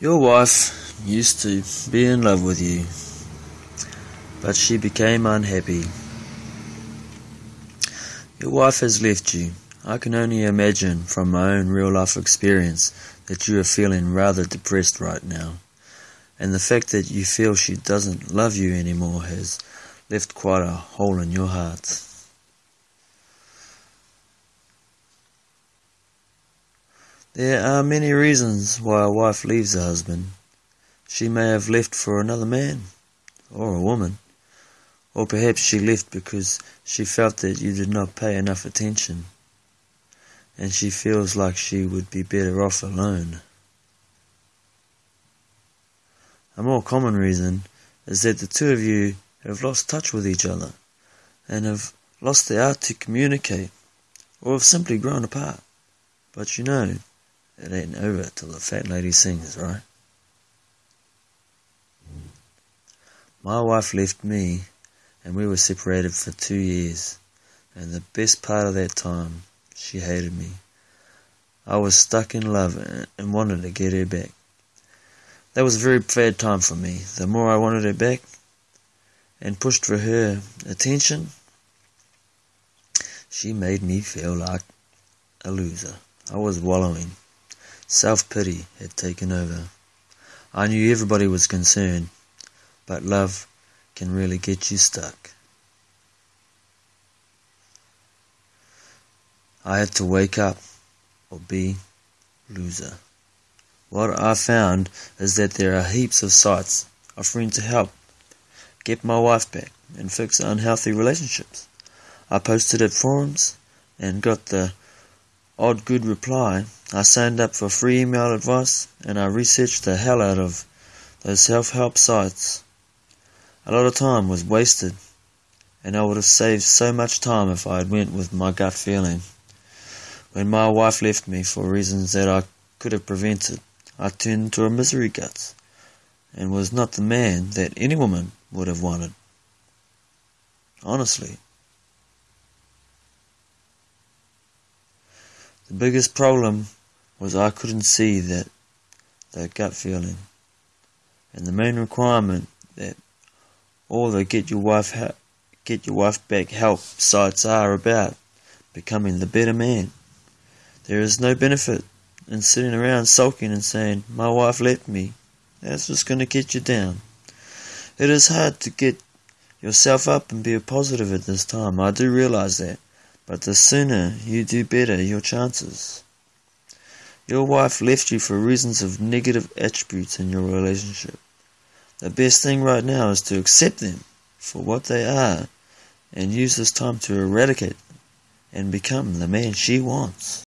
Your wife used to be in love with you, but she became unhappy. Your wife has left you. I can only imagine from my own real life experience that you are feeling rather depressed right now, and the fact that you feel she doesn't love you anymore has left quite a hole in your heart. There are many reasons why a wife leaves a husband. She may have left for another man, or a woman, or perhaps she left because she felt that you did not pay enough attention, and she feels like she would be better off alone. A more common reason is that the two of you have lost touch with each other and have lost the art to communicate or have simply grown apart. But you know, it ain't over till the fat lady sings, right? My wife left me, and we were separated for two years, and the best part of that time, she hated me. I was stuck in love and wanted to get her back. That was a very bad time for me. The more I wanted her back and pushed for her attention, she made me feel like a loser. I was wallowing. Self-pity had taken over. I knew everybody was concerned, but love can really get you stuck. I had to wake up or be loser. What I found is that there are heaps of sites offering to help get my wife back and fix unhealthy relationships. I posted at forums and got the odd good reply, I signed up for free email advice and I researched the hell out of those self-help sites. A lot of time was wasted and I would have saved so much time if I had went with my gut feeling. When my wife left me for reasons that I could have prevented, I turned into a misery guts and was not the man that any woman would have wanted. Honestly. The biggest problem was I couldn't see that that gut feeling. And the main requirement that all the get your wife get your wife back help sites are about becoming the better man. There is no benefit in sitting around sulking and saying, My wife left me. That's just going to get you down. It is hard to get yourself up and be positive at this time. I do realize that. But the sooner you do better, your chances. Your wife left you for reasons of negative attributes in your relationship. The best thing right now is to accept them for what they are and use this time to eradicate them and become the man she wants.